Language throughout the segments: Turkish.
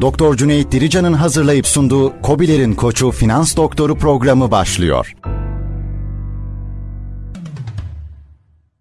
Doktor Cüneyt Dirican'ın hazırlayıp sunduğu Kobilerin Koçu Finans Doktoru programı başlıyor.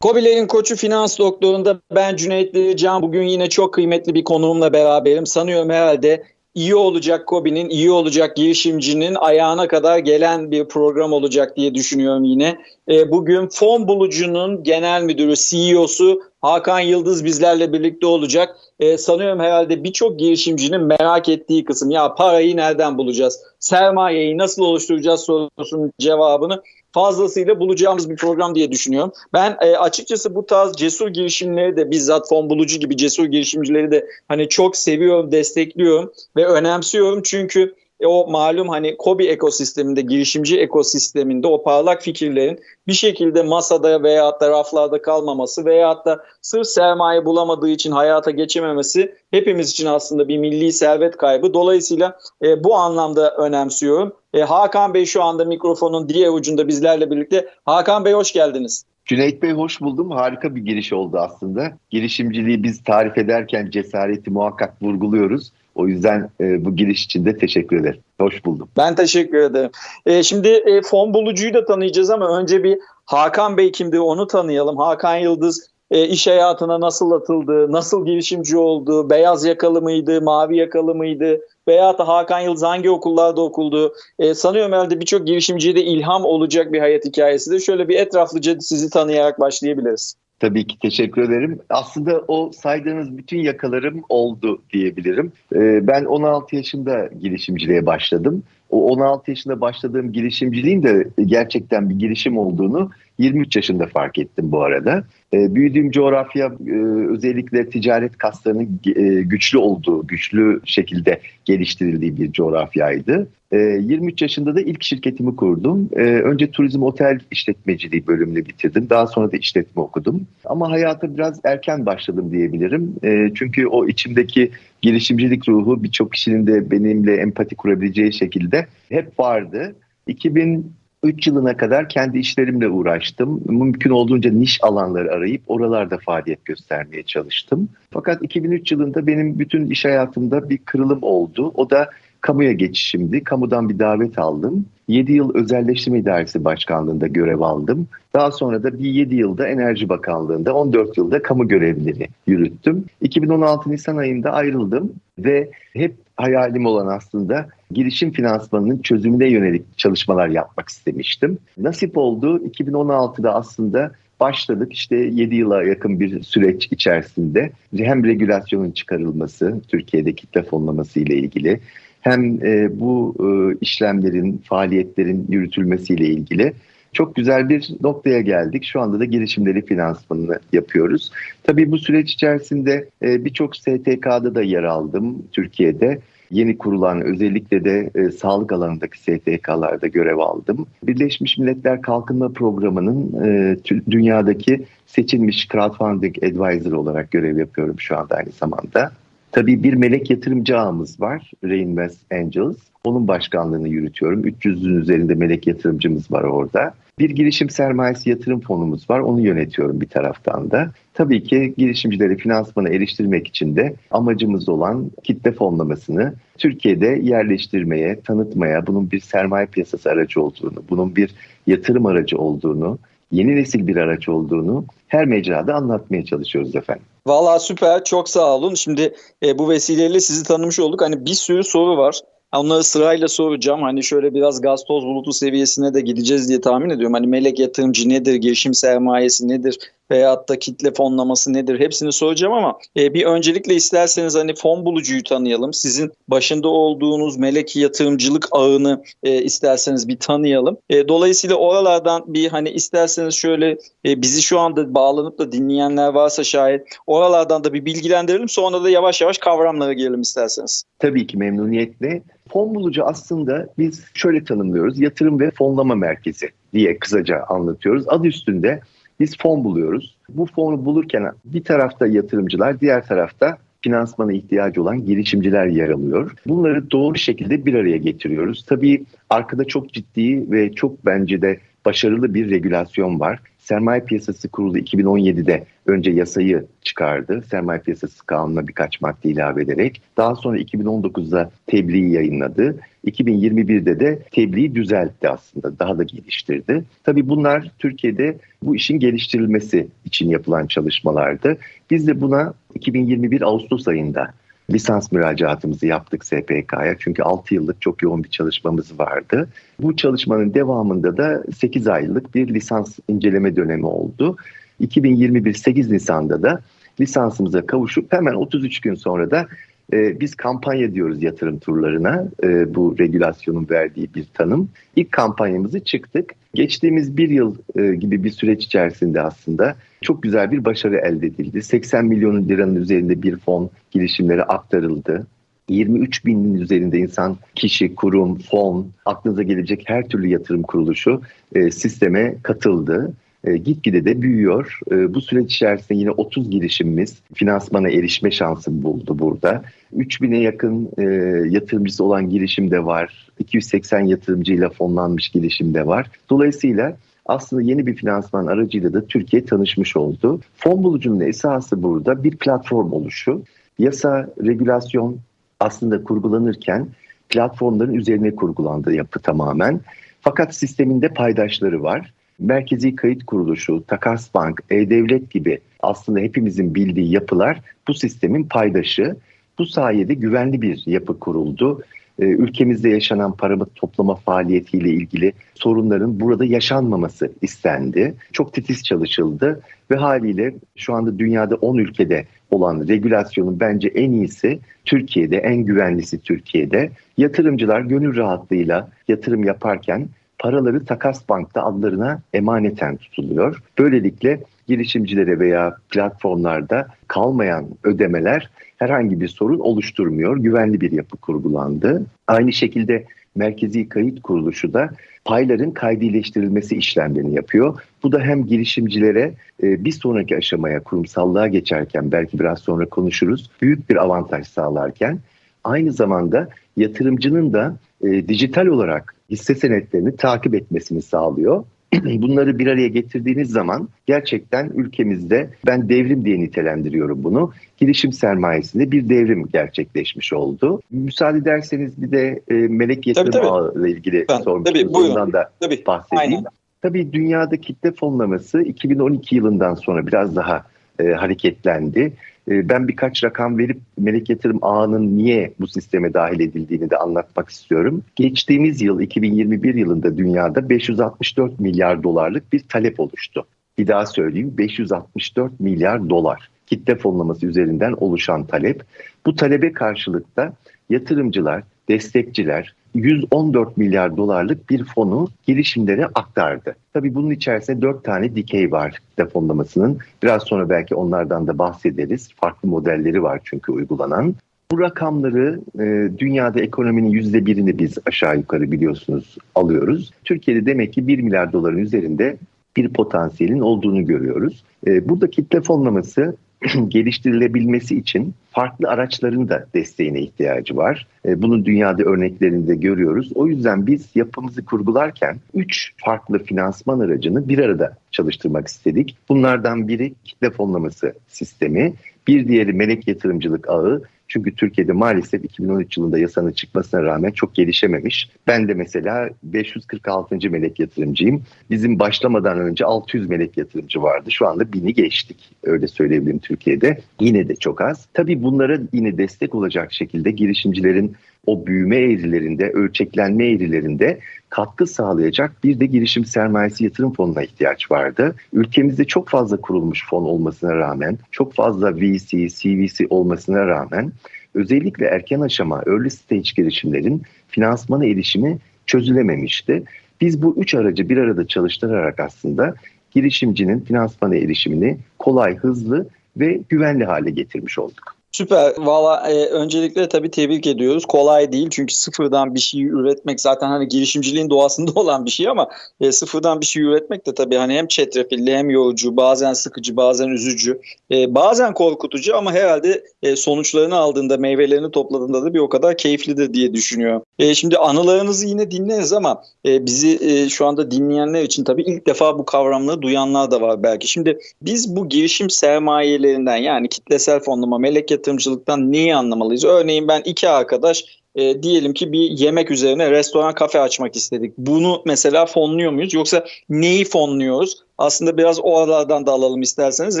Kobilerin Koçu Finans Doktoru'nda ben Cüneyt Dirican. Bugün yine çok kıymetli bir konuğumla beraberim. Sanıyorum herhalde iyi olacak Kobi'nin, iyi olacak girişimcinin ayağına kadar gelen bir program olacak diye düşünüyorum yine. E, bugün fon bulucunun genel müdürü, CEO'su Hakan Yıldız bizlerle birlikte olacak. E, sanıyorum herhalde birçok girişimcinin merak ettiği kısım ya parayı nereden bulacağız? Sermayeyi nasıl oluşturacağız sorusunun cevabını fazlasıyla bulacağımız bir program diye düşünüyorum. Ben e, açıkçası bu tarz cesur girişimleri de bizzat fon bulucu gibi cesur girişimcileri de hani çok seviyorum, destekliyorum ve önemsiyorum. Çünkü e, o malum hani Kobi ekosisteminde, girişimci ekosisteminde o parlak fikirlerin bir şekilde masada veya da raflarda kalmaması veya da sırf sermaye bulamadığı için hayata geçememesi hepimiz için aslında bir milli servet kaybı. Dolayısıyla e, bu anlamda önemsiyorum. E, Hakan Bey şu anda mikrofonun diğer ucunda bizlerle birlikte. Hakan Bey hoş geldiniz. Cüneyt Bey hoş buldum. Harika bir giriş oldu aslında. Girişimciliği biz tarif ederken cesareti muhakkak vurguluyoruz. O yüzden e, bu giriş için de teşekkür ederim. Hoş buldum. Ben teşekkür ederim. E, şimdi e, fon bulucuyu da tanıyacağız ama önce bir Hakan Bey kimdi onu tanıyalım. Hakan Yıldız e, iş hayatına nasıl atıldı, nasıl girişimci oldu, beyaz yakalı mıydı, mavi yakalı mıydı veya da Hakan Yıldız hangi okullarda okuldu? E, sanıyorum herhalde birçok girişimciye de ilham olacak bir hayat hikayesidir. Şöyle bir etraflıca sizi tanıyarak başlayabiliriz. Tabii ki teşekkür ederim. Aslında o saydığınız bütün yakalarım oldu diyebilirim. Ee, ben 16 yaşında girişimciliğe başladım. O 16 yaşında başladığım girişimciliğin de gerçekten bir girişim olduğunu 23 yaşında fark ettim bu arada. E, büyüdüğüm coğrafya e, özellikle ticaret kaslarının e, güçlü olduğu, güçlü şekilde geliştirildiği bir coğrafyaydı. E, 23 yaşında da ilk şirketimi kurdum. E, önce turizm otel işletmeciliği bölümünü bitirdim. Daha sonra da işletme okudum. Ama hayata biraz erken başladım diyebilirim. E, çünkü o içimdeki girişimcilik ruhu birçok kişinin de benimle empati kurabileceği şekilde hep vardı. 2000 3 yılına kadar kendi işlerimle uğraştım. Mümkün olduğunca niş alanları arayıp oralarda faaliyet göstermeye çalıştım. Fakat 2003 yılında benim bütün iş hayatımda bir kırılım oldu. O da kamuya geçişimdi. Kamudan bir davet aldım. 7 yıl Özelleştirme İdaresi Başkanlığı'nda görev aldım. Daha sonra da bir 7 yılda Enerji Bakanlığı'nda, 14 yılda kamu görevlileri yürüttüm. 2016 Nisan ayında ayrıldım ve hep hayalim olan aslında girişim finansmanının çözümüne yönelik çalışmalar yapmak istemiştim. Nasip oldu 2016'da aslında başladık işte 7 yıla yakın bir süreç içerisinde hem regülasyonun çıkarılması Türkiye'de kitle fonlaması ile ilgili hem e, bu e, işlemlerin, faaliyetlerin yürütülmesiyle ilgili çok güzel bir noktaya geldik. Şu anda da girişimleri finansmanını yapıyoruz. Tabii bu süreç içerisinde e, birçok STK'da da yer aldım Türkiye'de. Yeni kurulan özellikle de e, sağlık alanındaki STK'larda görev aldım. Birleşmiş Milletler Kalkınma Programı'nın e, dünyadaki seçilmiş crowdfunding advisor olarak görev yapıyorum şu anda aynı zamanda. Tabii bir melek yatırımcı ağımız var, Reinvest Angels. Onun başkanlığını yürütüyorum. 300'ün üzerinde melek yatırımcımız var orada. Bir girişim sermayesi yatırım fonumuz var. Onu yönetiyorum bir taraftan da. Tabii ki girişimcileri finansmana eriştirmek için de amacımız olan kitle fonlamasını Türkiye'de yerleştirmeye, tanıtmaya, bunun bir sermaye piyasası aracı olduğunu, bunun bir yatırım aracı olduğunu, yeni nesil bir araç olduğunu her mecrada anlatmaya çalışıyoruz efendim. Valla süper çok sağ olun. Şimdi e, bu vesileyle sizi tanımış olduk. Hani bir sürü soru var. Onları sırayla soracağım. Hani şöyle biraz gaz toz bulutu seviyesine de gideceğiz diye tahmin ediyorum. Hani melek yatırımcı nedir, girişim sermayesi nedir veyahut da kitle fonlaması nedir hepsini soracağım ama e, bir öncelikle isterseniz hani fon bulucuyu tanıyalım. Sizin başında olduğunuz melek yatırımcılık ağını e, isterseniz bir tanıyalım. E, dolayısıyla oralardan bir hani isterseniz şöyle e, bizi şu anda bağlanıp da dinleyenler varsa şayet oralardan da bir bilgilendirelim. Sonra da yavaş yavaş kavramlara girelim isterseniz. Tabii ki memnuniyetle. Fon bulucu aslında biz şöyle tanımlıyoruz. Yatırım ve fonlama merkezi diye kısaca anlatıyoruz. Adı üstünde biz fon buluyoruz. Bu fonu bulurken bir tarafta yatırımcılar, diğer tarafta finansmana ihtiyacı olan girişimciler yer alıyor. Bunları doğru şekilde bir araya getiriyoruz. Tabii arkada çok ciddi ve çok bence de başarılı bir regülasyon var. Sermaye Piyasası Kurulu 2017'de önce yasayı çıkardı. Sermaye Piyasası Kanunu'na birkaç madde ilave ederek. Daha sonra 2019'da tebliği yayınladı. 2021'de de tebliği düzeltti aslında. Daha da geliştirdi. Tabii bunlar Türkiye'de bu işin geliştirilmesi için yapılan çalışmalardı. Biz de buna 2021 Ağustos ayında lisans müracaatımızı yaptık SPK'ya. Çünkü 6 yıllık çok yoğun bir çalışmamız vardı. Bu çalışmanın devamında da 8 aylık bir lisans inceleme dönemi oldu. 2021 8 Nisan'da da lisansımıza kavuşup hemen 33 gün sonra da e, biz kampanya diyoruz yatırım turlarına. E, bu regülasyonun verdiği bir tanım. İlk kampanyamızı çıktık. Geçtiğimiz bir yıl e, gibi bir süreç içerisinde aslında çok güzel bir başarı elde edildi. 80 milyon liranın üzerinde bir fon girişimlere aktarıldı. 23 binin üzerinde insan, kişi, kurum, fon, aklınıza gelecek her türlü yatırım kuruluşu e, sisteme katıldı. E, gitgide de büyüyor. E, bu süreç içerisinde yine 30 girişimimiz finansmana erişme şansı buldu burada. 3000'e yakın e, yatırımcısı olan girişim de var. 280 yatırımcıyla fonlanmış girişim de var. Dolayısıyla aslında yeni bir finansman aracıyla da Türkiye tanışmış oldu. Fon bulucunun esası burada bir platform oluşu. Yasa, regülasyon aslında kurgulanırken platformların üzerine kurgulandı yapı tamamen. Fakat sisteminde paydaşları var. Merkezi Kayıt Kuruluşu, Takas Bank, E-Devlet gibi aslında hepimizin bildiği yapılar bu sistemin paydaşı. Bu sayede güvenli bir yapı kuruldu. Ee, ülkemizde yaşanan para toplama faaliyetiyle ilgili sorunların burada yaşanmaması istendi. Çok titiz çalışıldı ve haliyle şu anda dünyada 10 ülkede olan regülasyonun bence en iyisi Türkiye'de, en güvenlisi Türkiye'de. Yatırımcılar gönül rahatlığıyla yatırım yaparken paraları Takas Bank'ta adlarına emaneten tutuluyor. Böylelikle girişimcilere veya platformlarda kalmayan ödemeler herhangi bir sorun oluşturmuyor. Güvenli bir yapı kurgulandı. Aynı şekilde Merkezi Kayıt Kuruluşu da payların kaydileştirilmesi işlemlerini yapıyor. Bu da hem girişimcilere e, bir sonraki aşamaya kurumsallığa geçerken belki biraz sonra konuşuruz büyük bir avantaj sağlarken aynı zamanda yatırımcının da e, dijital olarak hisse senetlerini takip etmesini sağlıyor. Bunları bir araya getirdiğiniz zaman gerçekten ülkemizde ben devrim diye nitelendiriyorum bunu. Girişim sermayesinde bir devrim gerçekleşmiş oldu. Müsaade ederseniz bir de e, melek yatırım ağı ile ilgili sormuştunuz. Ondan da tabii, bahsedeyim. Aynen. Tabii dünyada kitle fonlaması 2012 yılından sonra biraz daha e, hareketlendi. E, ben birkaç rakam verip melek yatırım ağının niye bu sisteme dahil edildiğini de anlatmak istiyorum. Geçtiğimiz yıl 2021 yılında dünyada 564 milyar dolarlık bir talep oluştu. Bir daha söyleyeyim 564 milyar dolar kitle fonlaması üzerinden oluşan talep. Bu talebe karşılıkta yatırımcılar, destekçiler, 114 milyar dolarlık bir fonu girişimlere aktardı. Tabii bunun içerisinde 4 tane dikey var defonlamasının. Biraz sonra belki onlardan da bahsederiz. Farklı modelleri var çünkü uygulanan. Bu rakamları e, dünyada ekonominin yüzde birini biz aşağı yukarı biliyorsunuz alıyoruz. Türkiye'de demek ki 1 milyar doların üzerinde bir potansiyelin olduğunu görüyoruz. E, burada kitle fonlaması geliştirilebilmesi için farklı araçların da desteğine ihtiyacı var. E, bunun dünyada örneklerini de görüyoruz. O yüzden biz yapımızı kurgularken üç farklı finansman aracını bir arada çalıştırmak istedik. Bunlardan biri kitle fonlaması sistemi, bir diğeri melek yatırımcılık ağı, çünkü Türkiye'de maalesef 2013 yılında yasanın çıkmasına rağmen çok gelişememiş. Ben de mesela 546. melek yatırımcıyım. Bizim başlamadan önce 600 melek yatırımcı vardı. Şu anda 1000'i geçtik. Öyle söyleyebilirim Türkiye'de. Yine de çok az. Tabii bunlara yine destek olacak şekilde girişimcilerin o büyüme eğrilerinde, ölçeklenme eğrilerinde katkı sağlayacak bir de girişim sermayesi yatırım fonuna ihtiyaç vardı. Ülkemizde çok fazla kurulmuş fon olmasına rağmen, çok fazla VC, CVC olmasına rağmen özellikle erken aşama, early stage girişimlerin finansmana erişimi çözülememişti. Biz bu üç aracı bir arada çalıştırarak aslında girişimcinin finansmana erişimini kolay, hızlı ve güvenli hale getirmiş olduk. Süper. Valla e, öncelikle tabii tebrik ediyoruz. Kolay değil çünkü sıfırdan bir şey üretmek zaten hani girişimciliğin doğasında olan bir şey ama e, sıfırdan bir şey üretmek de tabii hani hem çetrefilli hem yorucu, bazen sıkıcı, bazen üzücü, e, bazen korkutucu ama herhalde e, sonuçlarını aldığında, meyvelerini topladığında da bir o kadar keyiflidir diye düşünüyorum. E, şimdi anılarınızı yine dinleriz ama e, bizi e, şu anda dinleyenler için tabii ilk defa bu kavramları duyanlar da var belki. Şimdi biz bu girişim sermayelerinden yani kitlesel fonlama, melek yatırımcılıktan neyi anlamalıyız? Örneğin ben iki arkadaş e, diyelim ki bir yemek üzerine restoran kafe açmak istedik. Bunu mesela fonluyor muyuz yoksa neyi fonluyoruz? Aslında biraz oralardan da alalım isterseniz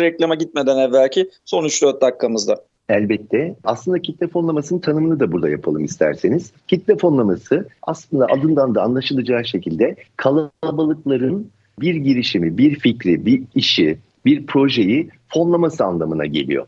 reklama gitmeden evvelki son 3-4 dakikamızda. Elbette. Aslında kitle fonlamasının tanımını da burada yapalım isterseniz. Kitle fonlaması aslında adından da anlaşılacağı şekilde kalabalıkların bir girişimi, bir fikri, bir işi, bir projeyi fonlaması anlamına geliyor.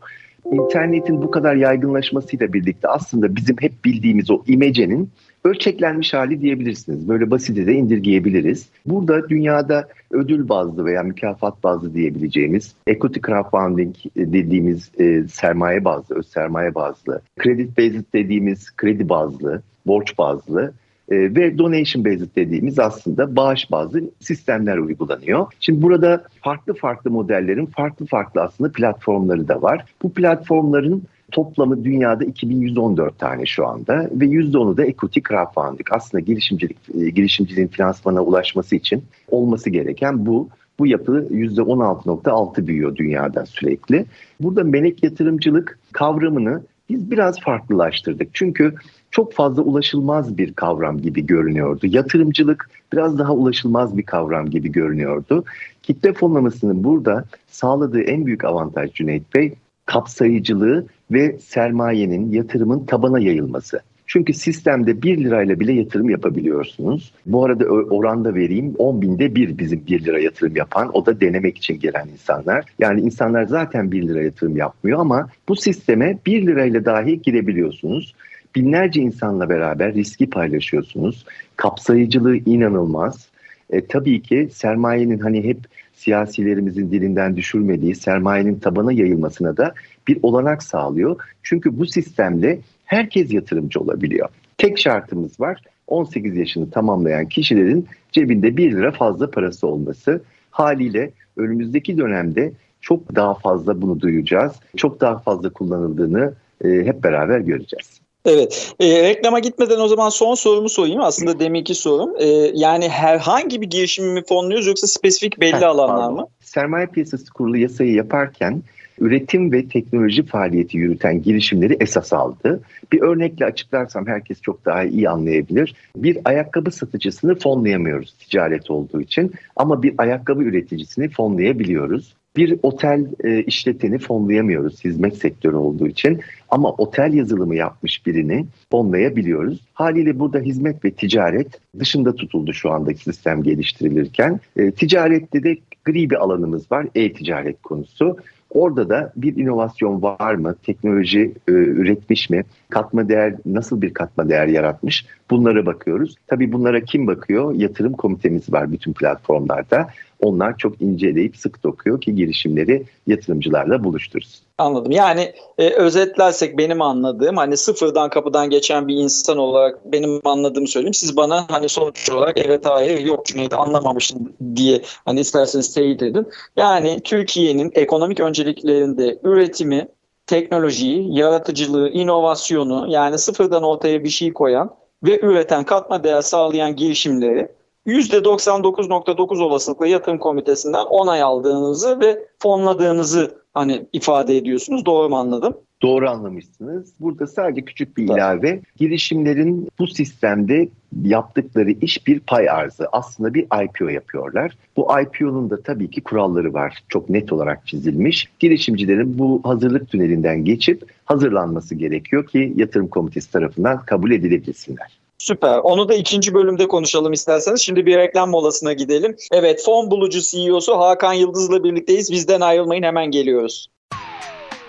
İnternetin bu kadar yaygınlaşmasıyla birlikte aslında bizim hep bildiğimiz o imecenin ölçeklenmiş hali diyebilirsiniz. Böyle basite de indirgeyebiliriz. Burada dünyada ödül bazlı veya mükafat bazlı diyebileceğimiz equity crowdfunding dediğimiz e, sermaye bazlı, öz sermaye bazlı, credit based dediğimiz kredi bazlı, borç bazlı e, ve donation based dediğimiz aslında bağış bazlı sistemler uygulanıyor. Şimdi burada farklı farklı modellerin farklı farklı aslında platformları da var. Bu platformların toplamı dünyada 2114 tane şu anda ve %10'u da equity crowdfunding. Aslında girişimcilik e, girişimciliğin finansmana ulaşması için olması gereken bu. Bu yapı %16.6 büyüyor dünyada sürekli. Burada melek yatırımcılık kavramını biz biraz farklılaştırdık. Çünkü çok fazla ulaşılmaz bir kavram gibi görünüyordu. Yatırımcılık biraz daha ulaşılmaz bir kavram gibi görünüyordu. Kitle fonlamasının burada sağladığı en büyük avantaj Cüneyt Bey kapsayıcılığı ve sermayenin, yatırımın tabana yayılması. Çünkü sistemde 1 lirayla bile yatırım yapabiliyorsunuz. Bu arada oranda vereyim 10 binde bir bizim 1 lira yatırım yapan o da denemek için gelen insanlar. Yani insanlar zaten 1 lira yatırım yapmıyor ama bu sisteme 1 lirayla dahi girebiliyorsunuz. Binlerce insanla beraber riski paylaşıyorsunuz. Kapsayıcılığı inanılmaz. E, tabii ki sermayenin hani hep siyasilerimizin dilinden düşürmediği sermayenin tabana yayılmasına da bir olanak sağlıyor. Çünkü bu sistemle herkes yatırımcı olabiliyor. Tek şartımız var 18 yaşını tamamlayan kişilerin cebinde 1 lira fazla parası olması. Haliyle önümüzdeki dönemde çok daha fazla bunu duyacağız. Çok daha fazla kullanıldığını e, hep beraber göreceğiz. Evet. E, reklama gitmeden o zaman son sorumu sorayım. Aslında deminki sorum. E, yani herhangi bir girişimi mi fonluyoruz yoksa spesifik belli ha, alanlar pardon. mı? Sermaye piyasası kurulu yasayı yaparken üretim ve teknoloji faaliyeti yürüten girişimleri esas aldı. Bir örnekle açıklarsam herkes çok daha iyi anlayabilir. Bir ayakkabı satıcısını fonlayamıyoruz ticaret olduğu için ama bir ayakkabı üreticisini fonlayabiliyoruz. Bir otel e, işleteni fonlayamıyoruz hizmet sektörü olduğu için ama otel yazılımı yapmış birini fonlayabiliyoruz. Haliyle burada hizmet ve ticaret dışında tutuldu şu andaki sistem geliştirilirken. E, ticarette de gri bir alanımız var e-ticaret konusu. Orada da bir inovasyon var mı? Teknoloji e, üretmiş mi? Katma değer nasıl bir katma değer yaratmış? Bunlara bakıyoruz. Tabii bunlara kim bakıyor? Yatırım komitemiz var bütün platformlarda. Onlar çok inceleyip sık dokuyor ki girişimleri yatırımcılarla buluştursun. Anladım. Yani e, özetlersek benim anladığım hani sıfırdan kapıdan geçen bir insan olarak benim anladığımı söyleyeyim. Siz bana hani sonuç olarak evet hayır yok Cüneyt anlamamışsın diye hani isterseniz teyit edin. Yani Türkiye'nin ekonomik önceliklerinde üretimi, teknolojiyi, yaratıcılığı, inovasyonu yani sıfırdan ortaya bir şey koyan ve üreten katma değer sağlayan girişimleri %99.9 olasılıkla yatırım komitesinden onay aldığınızı ve fonladığınızı hani ifade ediyorsunuz. Doğru mu anladım? Doğru anlamışsınız. Burada sadece küçük bir ilave. Girişimlerin bu sistemde yaptıkları iş bir pay arzı. Aslında bir IPO yapıyorlar. Bu IPO'nun da tabii ki kuralları var. Çok net olarak çizilmiş. Girişimcilerin bu hazırlık tünelinden geçip hazırlanması gerekiyor ki yatırım komitesi tarafından kabul edilebilsinler. Süper. Onu da ikinci bölümde konuşalım isterseniz. Şimdi bir reklam molasına gidelim. Evet, Fon Bulucu CEO'su Hakan Yıldız'la birlikteyiz. Bizden ayrılmayın hemen geliyoruz.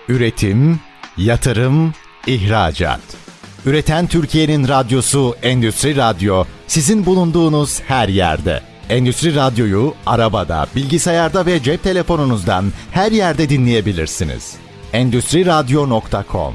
Üretim, yatırım, ihracat. Üreten Türkiye'nin radyosu Endüstri Radyo sizin bulunduğunuz her yerde. Endüstri Radyo'yu arabada, bilgisayarda ve cep telefonunuzdan her yerde dinleyebilirsiniz. Endüstriradyo.com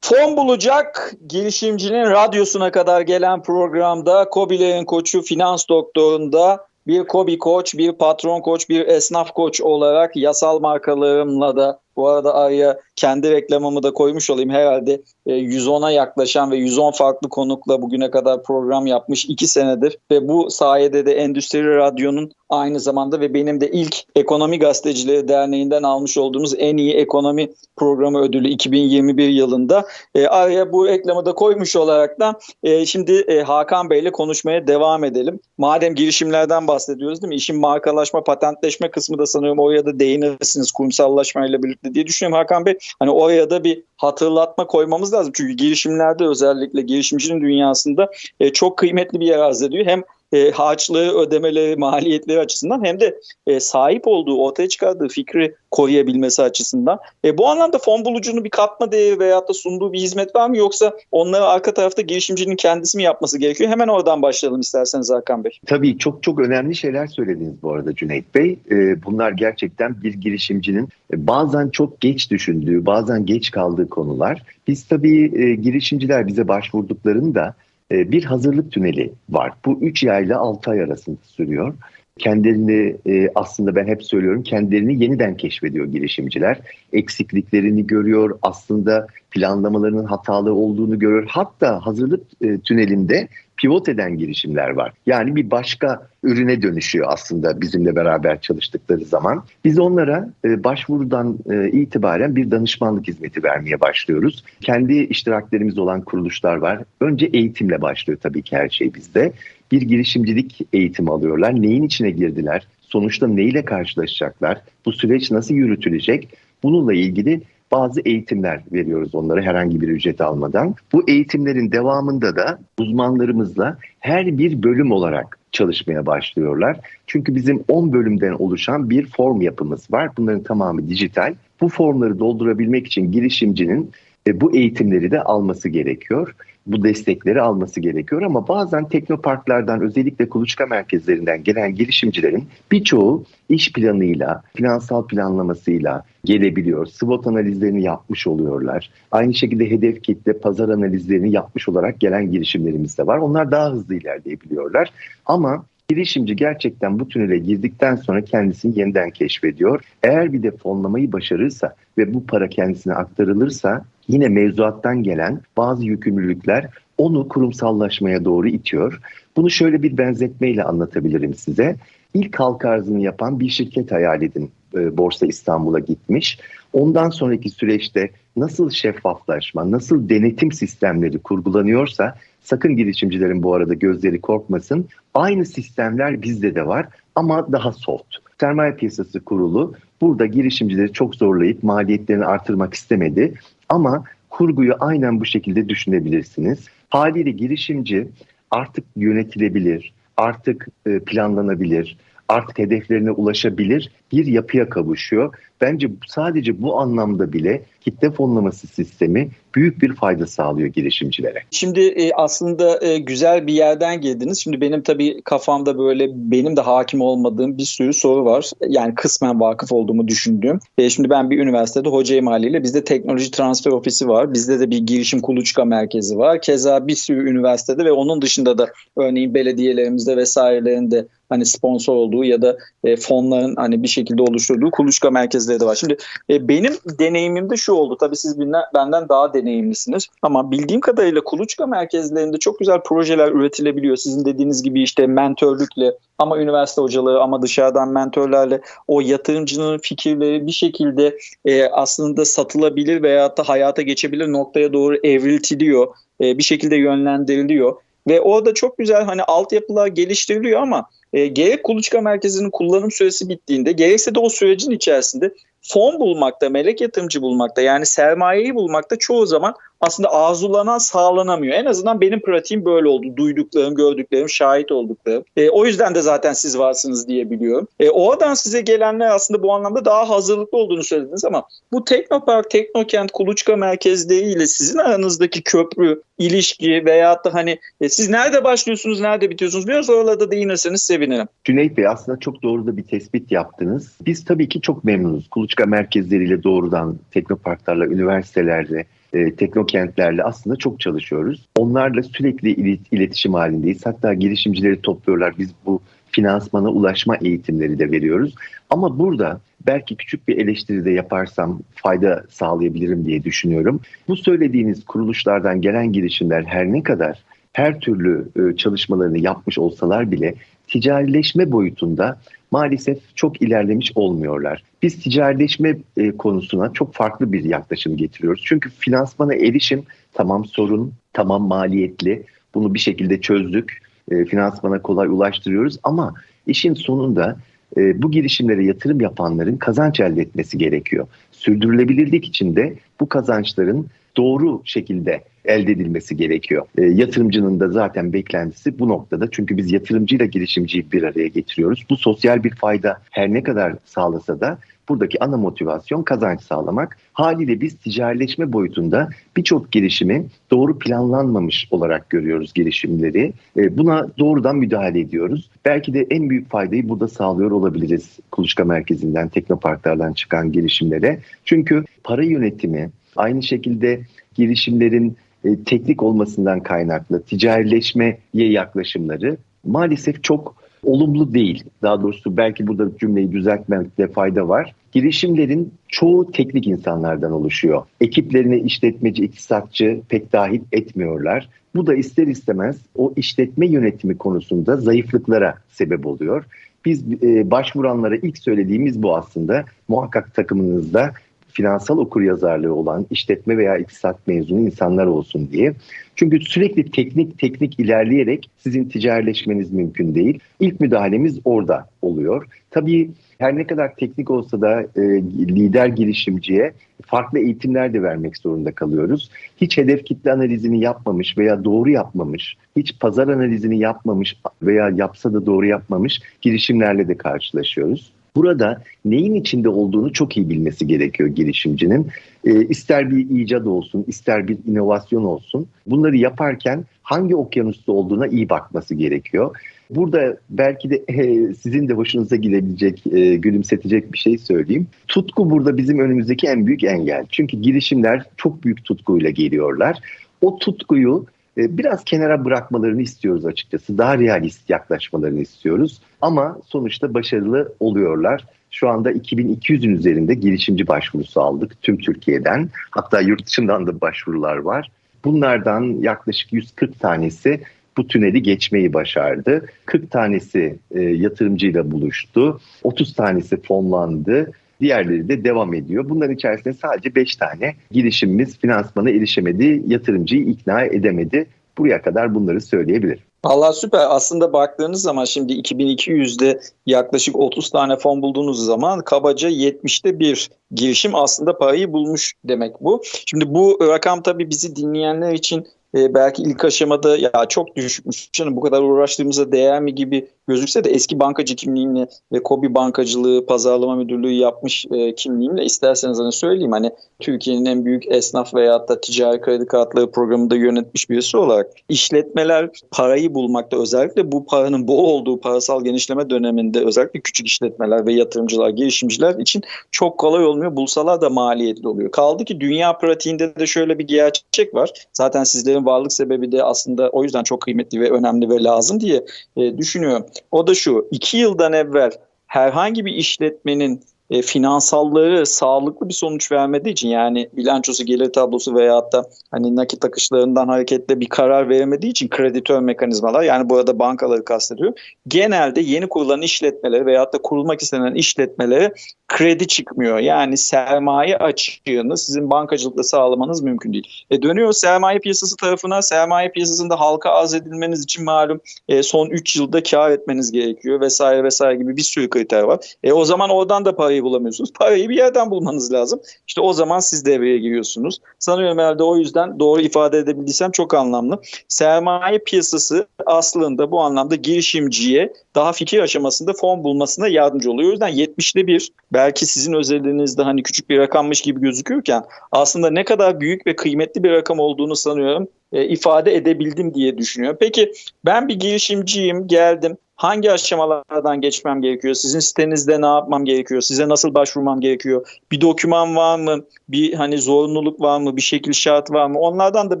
Fon bulacak girişimcinin radyosuna kadar gelen programda Kobilerin koçu finans doktorunda bir Kobi koç, bir patron koç, bir esnaf koç olarak yasal markalarımla da bu arada araya kendi reklamımı da koymuş olayım. Herhalde 110'a e, yaklaşan ve 110 farklı konukla bugüne kadar program yapmış 2 senedir. Ve bu sayede de Endüstri Radyo'nun aynı zamanda ve benim de ilk Ekonomi Gazetecileri Derneği'nden almış olduğumuz en iyi ekonomi programı ödülü 2021 yılında. E, araya bu reklamı da koymuş olarak da e, şimdi Hakan Bey ile konuşmaya devam edelim. Madem girişimlerden bahsediyoruz değil mi? İşin markalaşma, patentleşme kısmı da sanıyorum oraya da değinirsiniz kurumsallaşmayla birlikte diye düşünüyorum Hakan Bey. Hani oraya da bir hatırlatma koymamız lazım. Çünkü girişimlerde özellikle girişimcinin dünyasında e, çok kıymetli bir yer arz ediyor. Hem e, harçlığı, ödemeleri, maliyetleri açısından hem de e, sahip olduğu, ortaya çıkardığı fikri koruyabilmesi açısından. E, bu anlamda fon bulucunun bir katma değeri veyahut da sunduğu bir hizmet var mı yoksa onları arka tarafta girişimcinin kendisi mi yapması gerekiyor? Hemen oradan başlayalım isterseniz Hakan Bey. Tabii çok çok önemli şeyler söylediniz bu arada Cüneyt Bey. E, bunlar gerçekten bir girişimcinin e, bazen çok geç düşündüğü, bazen geç kaldığı konular. Biz tabii e, girişimciler bize başvurduklarında bir hazırlık tüneli var. Bu 3 yayla 6 ay arasında sürüyor. Kendilerini e, aslında ben hep söylüyorum kendilerini yeniden keşfediyor girişimciler. Eksikliklerini görüyor aslında planlamalarının hatalı olduğunu görüyor. Hatta hazırlık e, tünelinde pivot eden girişimler var. Yani bir başka ürüne dönüşüyor aslında bizimle beraber çalıştıkları zaman. Biz onlara e, başvurudan e, itibaren bir danışmanlık hizmeti vermeye başlıyoruz. Kendi iştiraklerimiz olan kuruluşlar var. Önce eğitimle başlıyor tabii ki her şey bizde. Bir girişimcilik eğitimi alıyorlar. Neyin içine girdiler? Sonuçta neyle karşılaşacaklar? Bu süreç nasıl yürütülecek? Bununla ilgili bazı eğitimler veriyoruz onlara herhangi bir ücret almadan. Bu eğitimlerin devamında da uzmanlarımızla her bir bölüm olarak çalışmaya başlıyorlar. Çünkü bizim 10 bölümden oluşan bir form yapımız var. Bunların tamamı dijital. Bu formları doldurabilmek için girişimcinin e, bu eğitimleri de alması gerekiyor. Bu destekleri alması gerekiyor ama bazen teknoparklardan özellikle kuluçka merkezlerinden gelen girişimcilerin birçoğu iş planıyla, finansal planlamasıyla gelebiliyor. SWOT analizlerini yapmış oluyorlar. Aynı şekilde hedef kitle, pazar analizlerini yapmış olarak gelen girişimlerimiz de var. Onlar daha hızlı ilerleyebiliyorlar. Ama Girişimci gerçekten bu tünele girdikten sonra kendisini yeniden keşfediyor. Eğer bir de fonlamayı başarırsa ve bu para kendisine aktarılırsa yine mevzuattan gelen bazı yükümlülükler onu kurumsallaşmaya doğru itiyor. Bunu şöyle bir benzetmeyle anlatabilirim size. İlk halka arzını yapan bir şirket hayal edin. E, Borsa İstanbul'a gitmiş. Ondan sonraki süreçte nasıl şeffaflaşma, nasıl denetim sistemleri kurgulanıyorsa sakın girişimcilerin bu arada gözleri korkmasın. Aynı sistemler bizde de var ama daha soft. Sermaye Piyasası Kurulu burada girişimcileri çok zorlayıp maliyetlerini artırmak istemedi. Ama kurguyu aynen bu şekilde düşünebilirsiniz. Haliyle girişimci artık yönetilebilir, artık e, planlanabilir, artık hedeflerine ulaşabilir bir yapıya kavuşuyor. Bence sadece bu anlamda bile kitle fonlaması sistemi büyük bir fayda sağlıyor girişimcilere. Şimdi e, aslında e, güzel bir yerden girdiniz. Şimdi benim tabii kafamda böyle benim de hakim olmadığım bir sürü soru var. Yani kısmen vakıf olduğumu düşündüğüm. E, şimdi ben bir üniversitede hocayım haliyle. Bizde teknoloji transfer ofisi var. Bizde de bir girişim kuluçka merkezi var. Keza bir sürü üniversitede ve onun dışında da örneğin belediyelerimizde vesairelerinde hani sponsor olduğu ya da e, fonların hani bir şekilde oluşturduğu kuluçka merkezleri de var. Şimdi e, benim deneyimimde şu oldu. Tabii siz benden daha deneyimlisiniz. Ama bildiğim kadarıyla kuluçka merkezlerinde çok güzel projeler üretilebiliyor. Sizin dediğiniz gibi işte mentörlükle ama üniversite hocalığı ama dışarıdan mentörlerle o yatırımcının fikirleri bir şekilde e, aslında satılabilir veya da hayata geçebilir noktaya doğru evriltiliyor. E, bir şekilde yönlendiriliyor. Ve orada çok güzel hani altyapılar geliştiriliyor ama e, gerek kuluçka merkezinin kullanım süresi bittiğinde gerekse de o sürecin içerisinde fon bulmakta, melek yatırımcı bulmakta yani sermayeyi bulmakta çoğu zaman aslında arzulanan sağlanamıyor. En azından benim pratiğim böyle oldu. Duyduklarım, gördüklerim, şahit olduklarım. E, o yüzden de zaten siz varsınız diye biliyorum. E, oradan size gelenler aslında bu anlamda daha hazırlıklı olduğunu söylediniz ama bu Teknopark, Teknokent, Kuluçka merkezleriyle sizin aranızdaki köprü ilişki veyahut da hani e, siz nerede başlıyorsunuz, nerede bitiyorsunuz biraz oralarda değinirseniz sevinirim. Cüneyt Bey aslında çok doğru da bir tespit yaptınız. Biz tabii ki çok memnunuz. Kuluçka merkezleriyle doğrudan teknoparklarla, üniversitelerle, e, teknokentlerle aslında çok çalışıyoruz. Onlarla sürekli iletişim halindeyiz. Hatta girişimcileri topluyorlar. Biz bu finansmana ulaşma eğitimleri de veriyoruz. Ama burada belki küçük bir eleştiri de yaparsam fayda sağlayabilirim diye düşünüyorum. Bu söylediğiniz kuruluşlardan gelen girişimler her ne kadar her türlü e, çalışmalarını yapmış olsalar bile ticarileşme boyutunda maalesef çok ilerlemiş olmuyorlar. Biz ticarileşme e, konusuna çok farklı bir yaklaşım getiriyoruz. Çünkü finansmana erişim tamam sorun, tamam maliyetli. Bunu bir şekilde çözdük. E, finansmana kolay ulaştırıyoruz ama işin sonunda bu girişimlere yatırım yapanların kazanç elde etmesi gerekiyor. Sürdürülebilirlik için de bu kazançların doğru şekilde elde edilmesi gerekiyor. E, yatırımcının da zaten beklentisi bu noktada. Çünkü biz yatırımcıyla girişimciyi bir araya getiriyoruz. Bu sosyal bir fayda her ne kadar sağlasa da buradaki ana motivasyon kazanç sağlamak. Haliyle biz ticarileşme boyutunda birçok girişimi doğru planlanmamış olarak görüyoruz girişimleri. E, buna doğrudan müdahale ediyoruz. Belki de en büyük faydayı burada sağlıyor olabiliriz kuluçka merkezinden, teknoparklardan çıkan girişimlere. Çünkü para yönetimi, aynı şekilde girişimlerin e, teknik olmasından kaynaklı ticarileşmeye yaklaşımları maalesef çok olumlu değil. Daha doğrusu belki burada cümleyi düzeltmekte fayda var. Girişimlerin çoğu teknik insanlardan oluşuyor. Ekiplerine işletmeci, iktisatçı pek dahil etmiyorlar. Bu da ister istemez o işletme yönetimi konusunda zayıflıklara sebep oluyor. Biz e, başvuranlara ilk söylediğimiz bu aslında. Muhakkak takımınızda finansal okuryazarlığı olan işletme veya iktisat mezunu insanlar olsun diye. Çünkü sürekli teknik teknik ilerleyerek sizin ticarileşmeniz mümkün değil. İlk müdahalemiz orada oluyor. Tabii her ne kadar teknik olsa da e, lider girişimciye farklı eğitimler de vermek zorunda kalıyoruz. Hiç hedef kitle analizini yapmamış veya doğru yapmamış, hiç pazar analizini yapmamış veya yapsa da doğru yapmamış girişimlerle de karşılaşıyoruz. Burada neyin içinde olduğunu çok iyi bilmesi gerekiyor girişimcinin. E, ister bir icat olsun, ister bir inovasyon olsun. Bunları yaparken hangi okyanusta olduğuna iyi bakması gerekiyor. Burada belki de e, sizin de hoşunuza gidebilecek, e, gülümsetecek bir şey söyleyeyim. Tutku burada bizim önümüzdeki en büyük engel. Çünkü girişimler çok büyük tutkuyla geliyorlar. O tutkuyu biraz kenara bırakmalarını istiyoruz açıkçası. Daha realist yaklaşmalarını istiyoruz. Ama sonuçta başarılı oluyorlar. Şu anda 2200'ün üzerinde girişimci başvurusu aldık tüm Türkiye'den. Hatta yurt dışından da başvurular var. Bunlardan yaklaşık 140 tanesi bu tüneli geçmeyi başardı. 40 tanesi e, yatırımcıyla buluştu. 30 tanesi fonlandı. Diğerleri de devam ediyor. Bunların içerisinde sadece 5 tane girişimimiz finansmana erişemedi, yatırımcıyı ikna edemedi. Buraya kadar bunları söyleyebilirim. Allah süper. Aslında baktığınız zaman şimdi 2200'de yaklaşık 30 tane fon bulduğunuz zaman kabaca 70'te bir girişim aslında parayı bulmuş demek bu. Şimdi bu rakam tabii bizi dinleyenler için e, belki ilk aşamada ya çok düşmüş canım bu kadar uğraştığımıza değer mi gibi gözükse de eski bankacı kimliğimle ve Kobi bankacılığı pazarlama müdürlüğü yapmış e, kimliğimle isterseniz hani söyleyeyim hani Türkiye'nin en büyük esnaf veya da ticari kredi kartları programında yönetmiş birisi olarak işletmeler parayı bulmakta özellikle bu paranın bol olduğu parasal genişleme döneminde özellikle küçük işletmeler ve yatırımcılar, girişimciler için çok kolay olmuyor. Bulsalar da maliyetli oluyor. Kaldı ki dünya pratiğinde de şöyle bir gerçek var. Zaten sizlerin varlık sebebi de aslında o yüzden çok kıymetli ve önemli ve lazım diye e, düşünüyorum. O da şu, iki yıldan evvel herhangi bir işletmenin e, finansalları sağlıklı bir sonuç vermediği için yani bilançosu gelir tablosu veya da hani nakit akışlarından hareketle bir karar veremediği için kreditör mekanizmalar yani burada bankaları kastediyor. Genelde yeni kurulan işletmeleri veya da kurulmak istenen işletmelere kredi çıkmıyor. Yani sermaye açığını sizin bankacılıkta sağlamanız mümkün değil. E dönüyor sermaye piyasası tarafına. Sermaye piyasasında halka arz edilmeniz için malum e, son 3 yılda kar etmeniz gerekiyor vesaire vesaire gibi bir sürü kriter var. E o zaman oradan da parayı bulamıyorsunuz. Parayı bir yerden bulmanız lazım. İşte o zaman siz devreye giriyorsunuz. Sanıyorum herhalde o yüzden doğru ifade edebildiysem çok anlamlı. Sermaye piyasası aslında bu anlamda girişimciye daha fikir aşamasında fon bulmasına yardımcı oluyor. O yüzden 70'te bir belki sizin özelinizde hani küçük bir rakammış gibi gözükürken aslında ne kadar büyük ve kıymetli bir rakam olduğunu sanıyorum e, ifade edebildim diye düşünüyorum. Peki ben bir girişimciyim, geldim. Hangi aşamalardan geçmem gerekiyor? Sizin sitenizde ne yapmam gerekiyor? Size nasıl başvurmam gerekiyor? Bir doküman var mı? Bir hani zorunluluk var mı? Bir şekil şart var mı? Onlardan da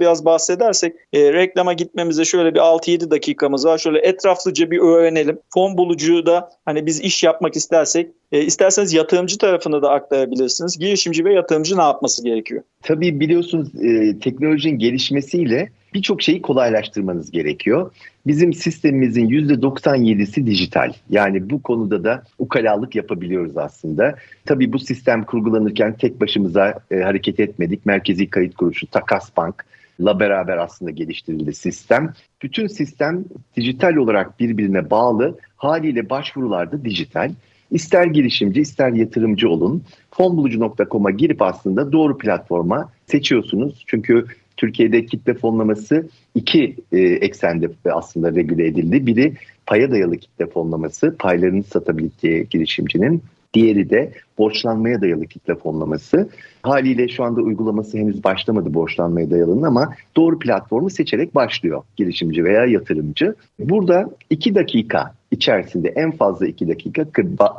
biraz bahsedersek e, reklama gitmemize şöyle bir 6-7 dakikamız var. Şöyle etraflıca bir öğrenelim. Fon bulucu da hani biz iş yapmak istersek e, isterseniz yatırımcı tarafını da aktarabilirsiniz. Girişimci ve yatırımcı ne yapması gerekiyor? Tabii biliyorsunuz e, teknolojinin gelişmesiyle birçok şeyi kolaylaştırmanız gerekiyor. Bizim sistemimizin %97'si dijital. Yani bu konuda da ukalalık yapabiliyoruz aslında. Tabii bu sistem kurgulanırken tek başımıza e, hareket etmedik. Merkezi Kayıt Kuruluşu, Takas Bank, la beraber aslında geliştirildi sistem. Bütün sistem dijital olarak birbirine bağlı. Haliyle başvurular da dijital. İster girişimci ister yatırımcı olun. Fonbulucu.com'a girip aslında doğru platforma seçiyorsunuz. Çünkü Türkiye'de kitle fonlaması iki e, eksende aslında regüle edildi. Biri paya dayalı kitle fonlaması, paylarını satabildiği girişimcinin. Diğeri de borçlanmaya dayalı kitle fonlaması. Haliyle şu anda uygulaması henüz başlamadı borçlanmaya dayalının ama doğru platformu seçerek başlıyor girişimci veya yatırımcı. Burada iki dakika içerisinde en fazla iki dakika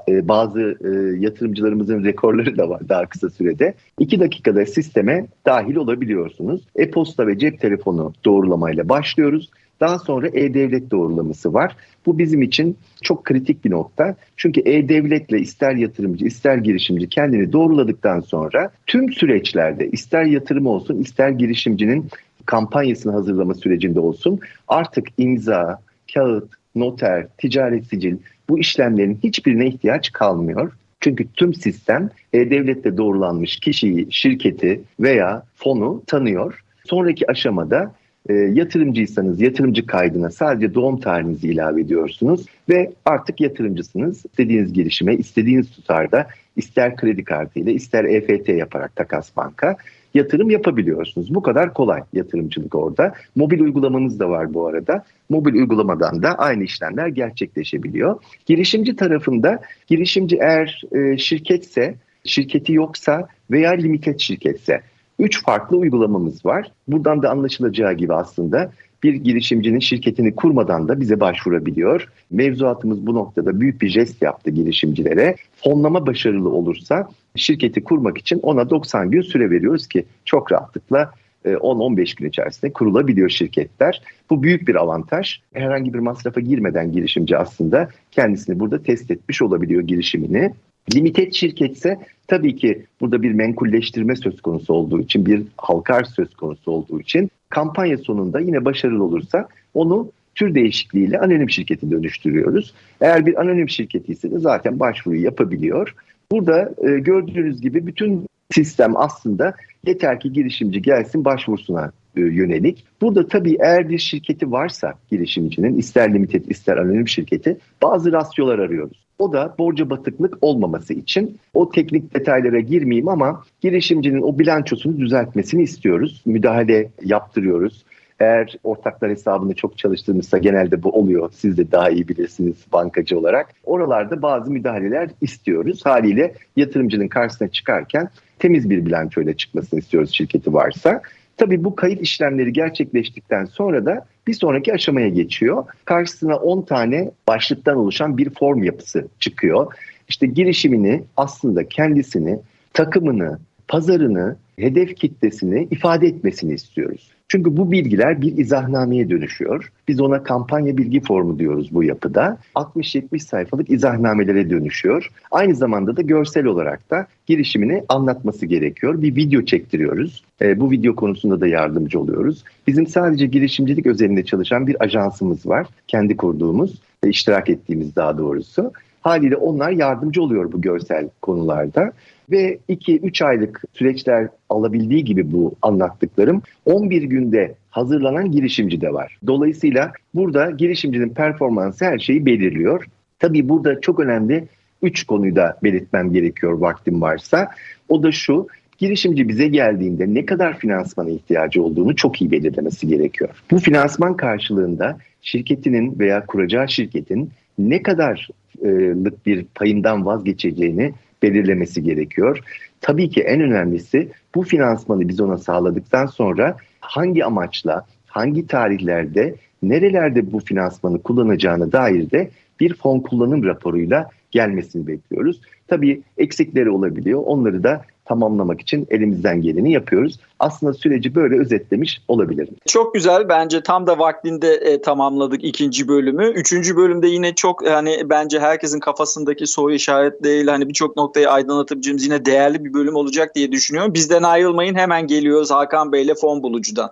e, bazı e, yatırımcılarımızın rekorları da var daha kısa sürede. iki dakikada sisteme dahil olabiliyorsunuz. E-posta ve cep telefonu doğrulamayla başlıyoruz. Daha sonra e-devlet doğrulaması var. Bu bizim için çok kritik bir nokta. Çünkü e-devletle ister yatırımcı ister girişimci kendini doğruladıktan sonra tüm süreçlerde ister yatırım olsun ister girişimcinin kampanyasını hazırlama sürecinde olsun artık imza, kağıt, noter, ticaret sicil bu işlemlerin hiçbirine ihtiyaç kalmıyor. Çünkü tüm sistem e-devlette doğrulanmış kişiyi, şirketi veya fonu tanıyor. Sonraki aşamada e, yatırımcıysanız yatırımcı kaydına sadece doğum tarihinizi ilave ediyorsunuz ve artık yatırımcısınız. İstediğiniz girişime, istediğiniz tutarda ister kredi kartıyla ister EFT yaparak takas banka yatırım yapabiliyorsunuz. Bu kadar kolay yatırımcılık orada. Mobil uygulamanız da var bu arada. Mobil uygulamadan da aynı işlemler gerçekleşebiliyor. Girişimci tarafında girişimci eğer e, şirketse, şirketi yoksa veya limited şirketse Üç farklı uygulamamız var. Buradan da anlaşılacağı gibi aslında bir girişimcinin şirketini kurmadan da bize başvurabiliyor. Mevzuatımız bu noktada büyük bir jest yaptı girişimcilere. Fonlama başarılı olursa şirketi kurmak için ona 90 gün süre veriyoruz ki çok rahatlıkla 10-15 e, gün içerisinde kurulabiliyor şirketler. Bu büyük bir avantaj. Herhangi bir masrafa girmeden girişimci aslında kendisini burada test etmiş olabiliyor girişimini. Limited şirketse tabii ki burada bir menkulleştirme söz konusu olduğu için, bir halkar söz konusu olduğu için kampanya sonunda yine başarılı olursa onu tür değişikliğiyle anonim şirketi dönüştürüyoruz. Eğer bir anonim şirketi ise de zaten başvuruyu yapabiliyor. Burada e, gördüğünüz gibi bütün sistem aslında yeter ki girişimci gelsin başvurusuna e, yönelik. Burada tabii eğer bir şirketi varsa girişimcinin ister limited ister anonim şirketi bazı rasyolar arıyoruz. O da borca batıklık olmaması için o teknik detaylara girmeyeyim ama girişimcinin o bilançosunu düzeltmesini istiyoruz. Müdahale yaptırıyoruz. Eğer ortaklar hesabını çok çalıştığımızda genelde bu oluyor. Siz de daha iyi bilirsiniz bankacı olarak. Oralarda bazı müdahaleler istiyoruz. Haliyle yatırımcının karşısına çıkarken temiz bir bilançoyla çıkmasını istiyoruz şirketi varsa. Tabii bu kayıt işlemleri gerçekleştikten sonra da bir sonraki aşamaya geçiyor. Karşısına 10 tane başlıktan oluşan bir form yapısı çıkıyor. İşte girişimini aslında kendisini, takımını, pazarını, hedef kitlesini ifade etmesini istiyoruz. Çünkü bu bilgiler bir izahnameye dönüşüyor. Biz ona kampanya bilgi formu diyoruz bu yapıda. 60-70 sayfalık izahnamelere dönüşüyor. Aynı zamanda da görsel olarak da girişimini anlatması gerekiyor. Bir video çektiriyoruz. E, bu video konusunda da yardımcı oluyoruz. Bizim sadece girişimcilik özelinde çalışan bir ajansımız var. Kendi kurduğumuz, e, iştirak ettiğimiz daha doğrusu. Haliyle onlar yardımcı oluyor bu görsel konularda ve 2-3 aylık süreçler alabildiği gibi bu anlattıklarım 11 günde hazırlanan girişimci de var. Dolayısıyla burada girişimcinin performansı her şeyi belirliyor. Tabii burada çok önemli 3 konuyu da belirtmem gerekiyor vaktim varsa. O da şu, girişimci bize geldiğinde ne kadar finansmana ihtiyacı olduğunu çok iyi belirlemesi gerekiyor. Bu finansman karşılığında şirketinin veya kuracağı şirketin ne kadarlık bir payından vazgeçeceğini belirlemesi gerekiyor. Tabii ki en önemlisi bu finansmanı biz ona sağladıktan sonra hangi amaçla, hangi tarihlerde nerelerde bu finansmanı kullanacağına dair de bir fon kullanım raporuyla gelmesini bekliyoruz. Tabii eksikleri olabiliyor. Onları da tamamlamak için elimizden geleni yapıyoruz. Aslında süreci böyle özetlemiş olabilirim. Çok güzel. Bence tam da vaktinde e, tamamladık ikinci bölümü. Üçüncü bölümde yine çok hani bence herkesin kafasındaki soru işaretleriyle hani birçok noktayı aydınlatabileceğimiz yine değerli bir bölüm olacak diye düşünüyorum. Bizden ayrılmayın. Hemen geliyoruz Hakan Bey ile fon bulucudan.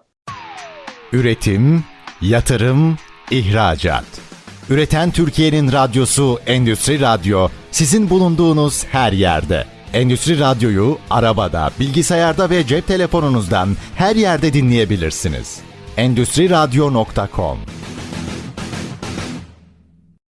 Üretim, yatırım, ihracat. Üreten Türkiye'nin radyosu Endüstri Radyo sizin bulunduğunuz her yerde. Endüstri Radyo'yu arabada, bilgisayarda ve cep telefonunuzdan her yerde dinleyebilirsiniz. Endüstri Radyo.com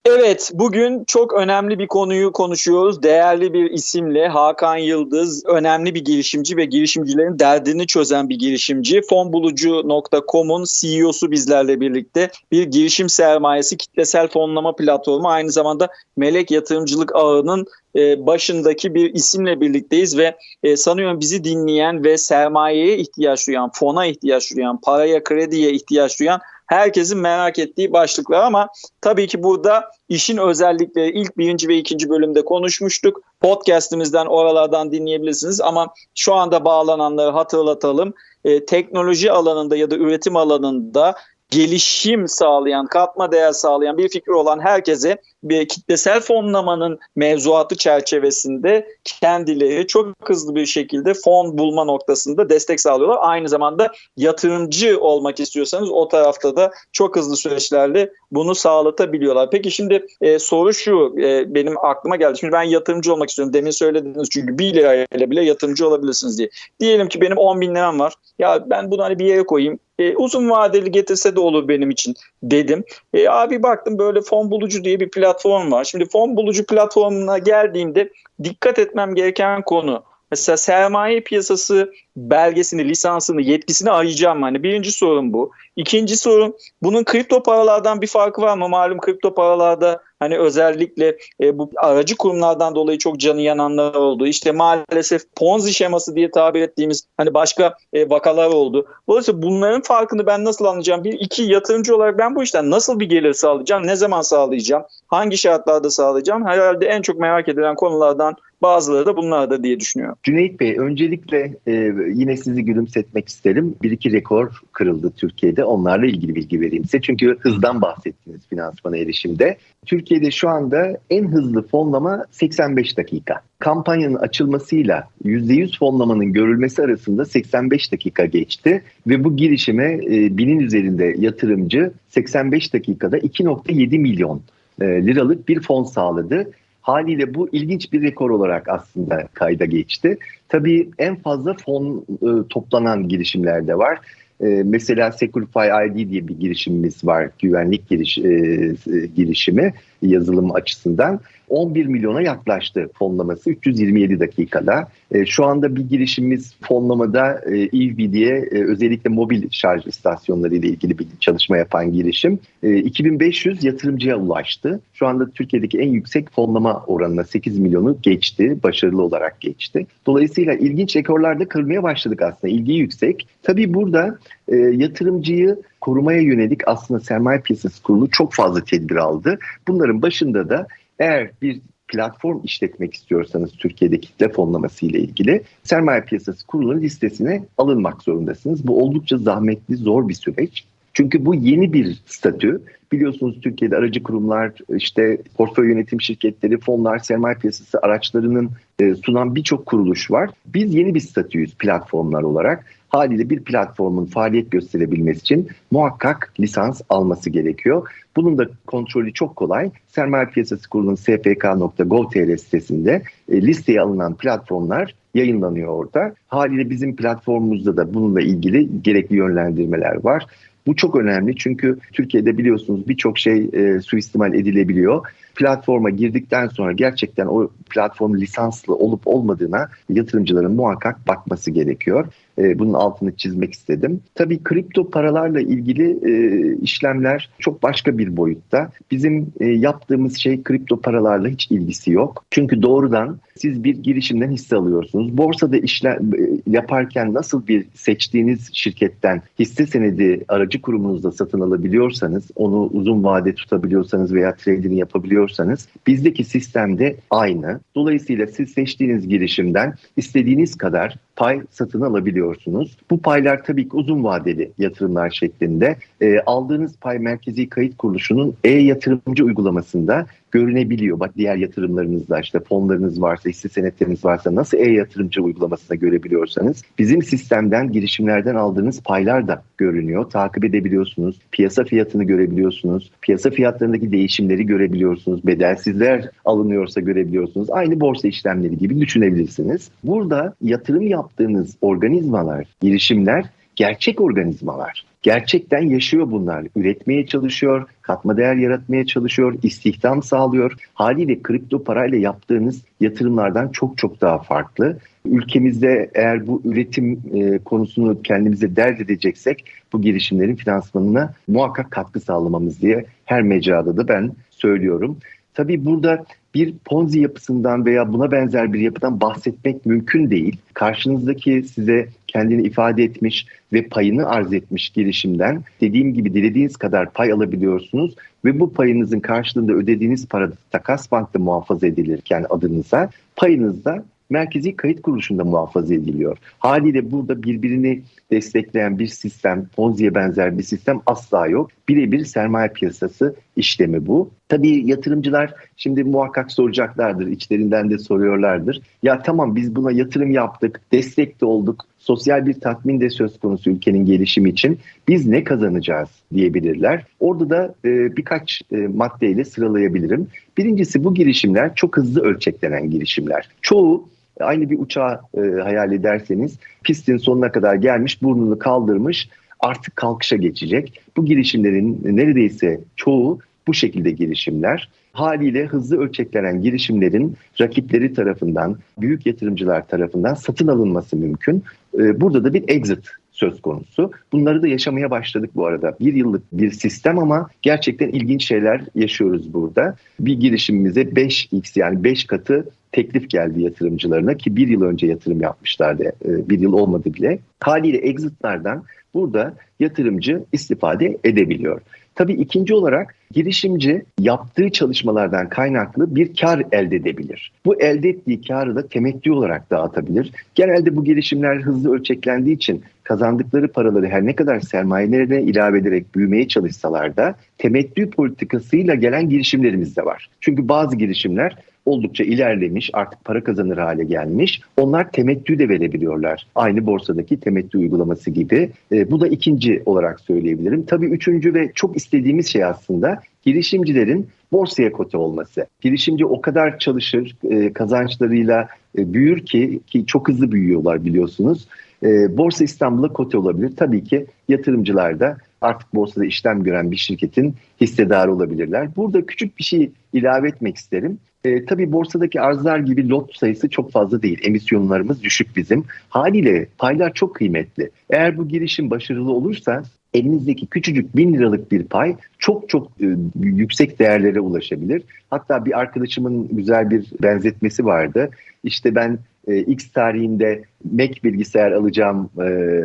Evet, bugün çok önemli bir konuyu konuşuyoruz. Değerli bir isimle Hakan Yıldız, önemli bir girişimci ve girişimcilerin derdini çözen bir girişimci. Fonbulucu.com'un CEO'su bizlerle birlikte. Bir girişim sermayesi kitlesel fonlama platformu. Aynı zamanda Melek Yatırımcılık Ağı'nın e, başındaki bir isimle birlikteyiz ve e, sanıyorum bizi dinleyen ve sermayeye ihtiyaç duyan, fona ihtiyaç duyan, paraya, krediye ihtiyaç duyan herkesin merak ettiği başlıklar ama tabii ki burada işin özellikleri ilk birinci ve ikinci bölümde konuşmuştuk. Podcast'imizden oralardan dinleyebilirsiniz ama şu anda bağlananları hatırlatalım. E, teknoloji alanında ya da üretim alanında gelişim sağlayan, katma değer sağlayan bir fikir olan herkese bir kitlesel fonlamanın mevzuatı çerçevesinde kendileri çok hızlı bir şekilde fon bulma noktasında destek sağlıyorlar. Aynı zamanda yatırımcı olmak istiyorsanız o tarafta da çok hızlı süreçlerle bunu sağlatabiliyorlar. Peki şimdi e, soru şu e, benim aklıma geldi. Şimdi ben yatırımcı olmak istiyorum. Demin söylediniz çünkü 1 lirayla bile yatırımcı olabilirsiniz diye. Diyelim ki benim 10 bin liram var. Ya ben bunu hani bir yere koyayım. E, uzun vadeli getirse de olur benim için dedim. E, abi baktım böyle fon bulucu diye bir platform var. Şimdi fon bulucu platformuna geldiğimde dikkat etmem gereken konu Mesela sermaye piyasası belgesini, lisansını, yetkisini arayacağım. Hani birinci sorun bu. İkinci sorun bunun kripto paralardan bir farkı var mı? Malum kripto paralarda hani özellikle e, bu aracı kurumlardan dolayı çok canı yananlar oldu. İşte maalesef Ponzi şeması diye tabir ettiğimiz hani başka e, vakalar oldu. Dolayısıyla bunların farkını ben nasıl anlayacağım? Bir iki yatırımcı olarak ben bu işten nasıl bir gelir sağlayacağım? Ne zaman sağlayacağım? Hangi şartlarda sağlayacağım? Herhalde en çok merak edilen konulardan Bazıları da bunlardır diye düşünüyorum. Cüneyt Bey öncelikle e, yine sizi gülümsetmek isterim. Bir iki rekor kırıldı Türkiye'de. Onlarla ilgili bilgi vereyim size. Çünkü hızdan bahsettiniz finansmana erişimde. Türkiye'de şu anda en hızlı fonlama 85 dakika. Kampanyanın açılmasıyla %100 fonlamanın görülmesi arasında 85 dakika geçti ve bu girişime e, binin üzerinde yatırımcı 85 dakikada 2.7 milyon e, liralık bir fon sağladı. Haliyle bu ilginç bir rekor olarak aslında kayda geçti. Tabii en fazla fon e, toplanan girişimler de var. E, mesela Securify ID diye bir girişimimiz var. Güvenlik giriş, e, girişimi yazılım açısından. 11 milyona yaklaştı fonlaması 327 dakikada. E, şu anda bir girişimimiz fonlamada e, EV diye e, özellikle mobil şarj istasyonları ile ilgili bir çalışma yapan girişim. E, 2500 yatırımcıya ulaştı. Şu anda Türkiye'deki en yüksek fonlama oranına 8 milyonu geçti. Başarılı olarak geçti. Dolayısıyla ilginç rekorlarda kırmaya başladık aslında. İlgi yüksek. Tabii burada e, yatırımcıyı korumaya yönelik aslında sermaye piyasası kurulu çok fazla tedbir aldı. Bunların başında da eğer bir platform işletmek istiyorsanız Türkiye'de kitle fonlaması ile ilgili sermaye piyasası kurulunun listesine alınmak zorundasınız. Bu oldukça zahmetli, zor bir süreç. Çünkü bu yeni bir statü. Biliyorsunuz Türkiye'de aracı kurumlar, işte portföy yönetim şirketleri, fonlar, sermaye piyasası araçlarının e, sunan birçok kuruluş var. Biz yeni bir statüyüz platformlar olarak. Haliyle bir platformun faaliyet gösterebilmesi için muhakkak lisans alması gerekiyor. Bunun da kontrolü çok kolay. Sermaye Piyasası Kurulu'nun spk.gov.tr sitesinde e, listeye alınan platformlar yayınlanıyor orada. Haliyle bizim platformumuzda da bununla ilgili gerekli yönlendirmeler var. Bu çok önemli çünkü Türkiye'de biliyorsunuz birçok şey e, suistimal edilebiliyor. Platforma girdikten sonra gerçekten o platform lisanslı olup olmadığına yatırımcıların muhakkak bakması gerekiyor. E, bunun altını çizmek istedim. Tabii kripto paralarla ilgili e, işlemler çok başka bir boyutta. Bizim e, yaptığımız şey kripto paralarla hiç ilgisi yok. Çünkü doğrudan siz bir girişimden hisse alıyorsunuz. Borsada işlem e, yaparken nasıl bir seçtiğiniz şirketten hisse senedi aracı kurumunuzda satın alabiliyorsanız, onu uzun vade tutabiliyorsanız veya trade'ini yapabiliyorsanız bizdeki sistemde aynı. Dolayısıyla siz seçtiğiniz girişimden istediğiniz kadar pay satın alabiliyorsunuz. Bu paylar tabii ki uzun vadeli yatırımlar şeklinde. E, aldığınız pay merkezi kayıt kuruluşunun e-yatırımcı uygulamasında görünebiliyor. Bak diğer yatırımlarınızda işte fonlarınız varsa, hisse senetleriniz varsa nasıl e-yatırımcı uygulamasında görebiliyorsanız bizim sistemden, girişimlerden aldığınız paylar da görünüyor. Takip edebiliyorsunuz. Piyasa fiyatını görebiliyorsunuz. Piyasa fiyatlarındaki değişimleri görebiliyorsunuz. Bedelsizler alınıyorsa görebiliyorsunuz. Aynı borsa işlemleri gibi düşünebilirsiniz. Burada yatırım yaptığınız organizmalar, girişimler gerçek organizmalar. Gerçekten yaşıyor bunlar. Üretmeye çalışıyor, katma değer yaratmaya çalışıyor, istihdam sağlıyor. Haliyle kripto parayla yaptığınız yatırımlardan çok çok daha farklı. Ülkemizde eğer bu üretim e, konusunu kendimize dert edeceksek bu girişimlerin finansmanına muhakkak katkı sağlamamız diye her mecrada da ben söylüyorum. Tabii burada bir ponzi yapısından veya buna benzer bir yapıdan bahsetmek mümkün değil. Karşınızdaki size kendini ifade etmiş ve payını arz etmiş girişimden dediğim gibi dilediğiniz kadar pay alabiliyorsunuz ve bu payınızın karşılığında ödediğiniz para takas bankta muhafaza edilirken adınıza payınız da merkezi kayıt kuruluşunda muhafaza ediliyor. Haliyle burada birbirini destekleyen bir sistem, Ponzi'ye benzer bir sistem asla yok. Birebir sermaye piyasası işlemi bu. Tabii yatırımcılar şimdi muhakkak soracaklardır, içlerinden de soruyorlardır. Ya tamam biz buna yatırım yaptık, destek de olduk, sosyal bir tatmin de söz konusu ülkenin gelişimi için. Biz ne kazanacağız diyebilirler. Orada da e, birkaç e, maddeyle sıralayabilirim. Birincisi bu girişimler çok hızlı ölçeklenen girişimler. Çoğu aynı bir uçağı e, hayal ederseniz pistin sonuna kadar gelmiş, burnunu kaldırmış, artık kalkışa geçecek. Bu girişimlerin neredeyse çoğu bu şekilde girişimler. Haliyle hızlı ölçeklenen girişimlerin rakipleri tarafından, büyük yatırımcılar tarafından satın alınması mümkün. Ee, burada da bir exit söz konusu. Bunları da yaşamaya başladık bu arada. Bir yıllık bir sistem ama gerçekten ilginç şeyler yaşıyoruz burada. Bir girişimimize 5x yani 5 katı teklif geldi yatırımcılarına ki bir yıl önce yatırım yapmışlardı. Ee, bir yıl olmadı bile. Haliyle exitlerden burada yatırımcı istifade edebiliyor. Tabii ikinci olarak girişimci yaptığı çalışmalardan kaynaklı bir kar elde edebilir. Bu elde ettiği karı da temettü olarak dağıtabilir. Genelde bu girişimler hızlı ölçeklendiği için kazandıkları paraları her ne kadar sermayelerine ilave ederek büyümeye çalışsalar da temettü politikasıyla gelen girişimlerimiz de var. Çünkü bazı girişimler oldukça ilerlemiş, artık para kazanır hale gelmiş. Onlar temettü de verebiliyorlar. Aynı borsadaki temettü uygulaması gibi. E, bu da ikinci olarak söyleyebilirim. Tabii üçüncü ve çok istediğimiz şey aslında girişimcilerin borsaya kote olması. Girişimci o kadar çalışır, e, kazançlarıyla e, büyür ki ki çok hızlı büyüyorlar biliyorsunuz. E, Borsa İstanbul'a kote olabilir. Tabii ki yatırımcılar da artık borsada işlem gören bir şirketin hissedarı olabilirler. Burada küçük bir şey ilave etmek isterim. E, tabii borsadaki arzlar gibi lot sayısı çok fazla değil. Emisyonlarımız düşük bizim. Haliyle paylar çok kıymetli. Eğer bu girişim başarılı olursa elinizdeki küçücük bin liralık bir pay çok çok e, yüksek değerlere ulaşabilir. Hatta bir arkadaşımın güzel bir benzetmesi vardı. İşte ben e, X tarihinde Mac bilgisayar alacağım e,